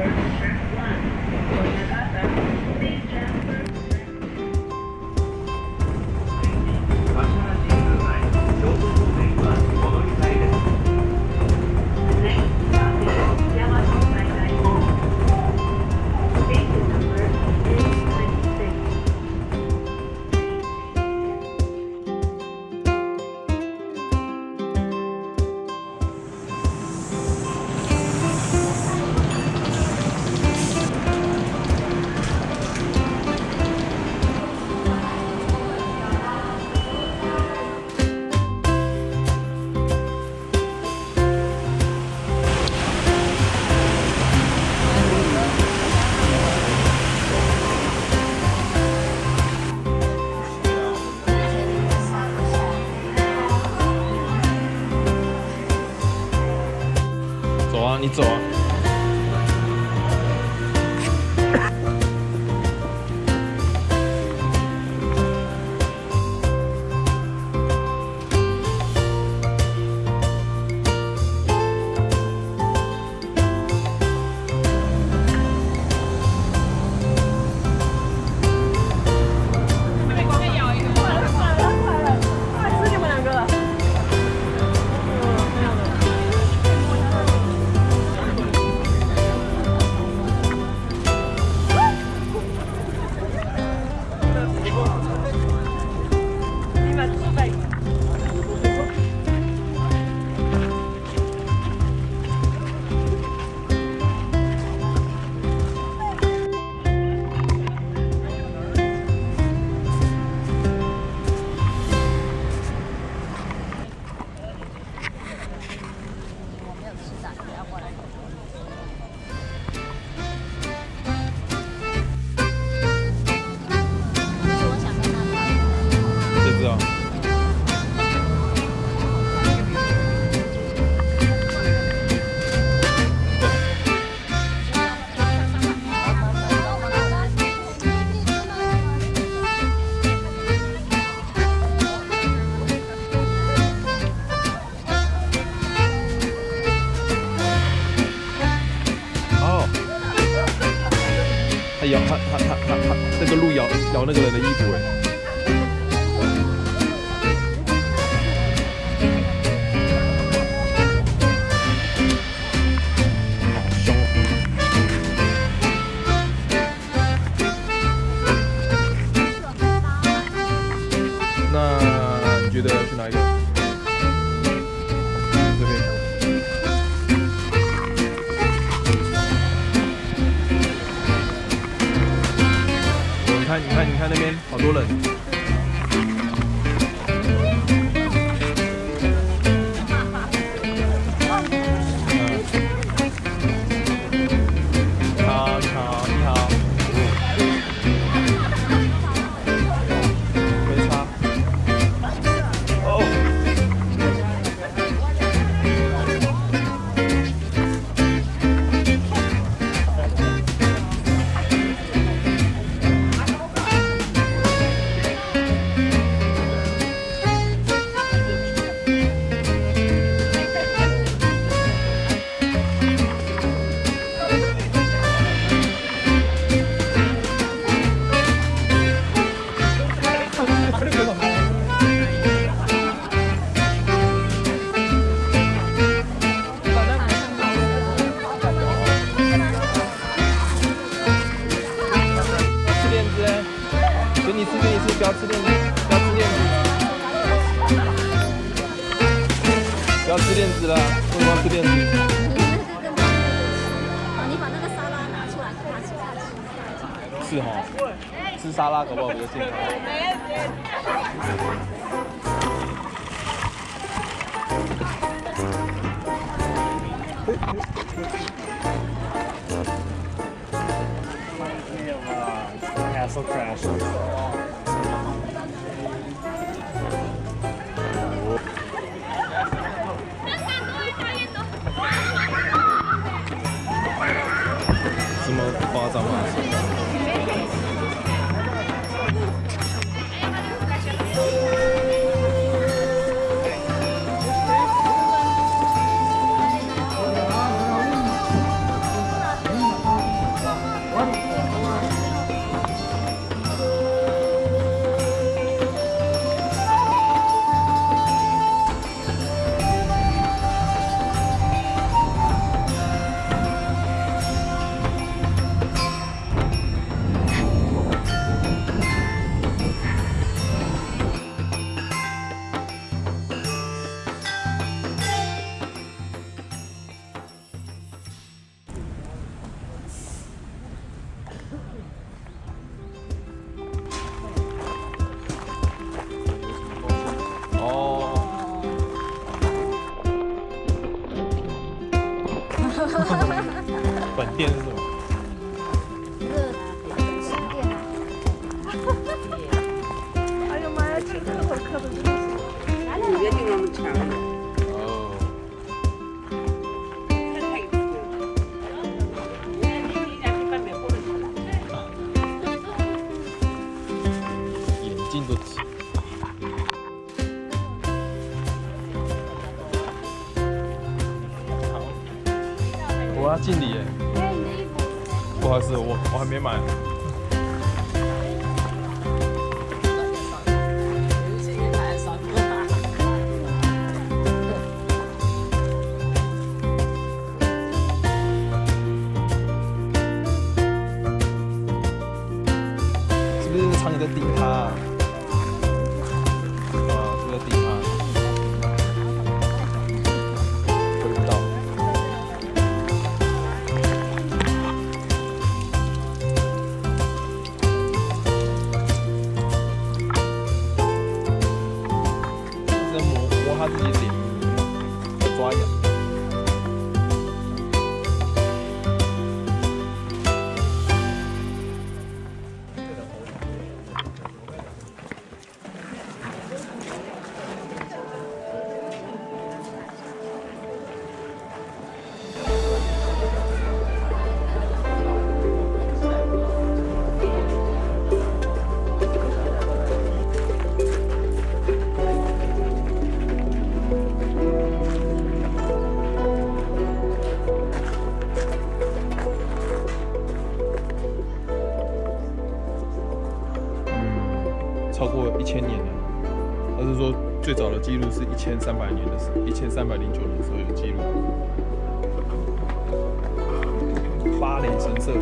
走啊，你走啊。咬那个人的衣服哎。好凶哦！那你觉得要去哪一个你看，你看，你看那边好多人。你吃，你吃，不要吃链子，不要吃链子，不要吃链子了，为什么要吃链子？你把那个沙拉拿出来，给他吃。是哈，吃沙拉搞不好比较健康。Castle Crash. 这么眼镜都挤。我要敬礼。不好意思，我我还没买。啊，是不是在叮它？回不到。是在磨磨它自己脸，在抓痒。超过一千年了。他是说最早的记录是一千三百年的时，一千三百零九年的时候有记录。巴雷神社，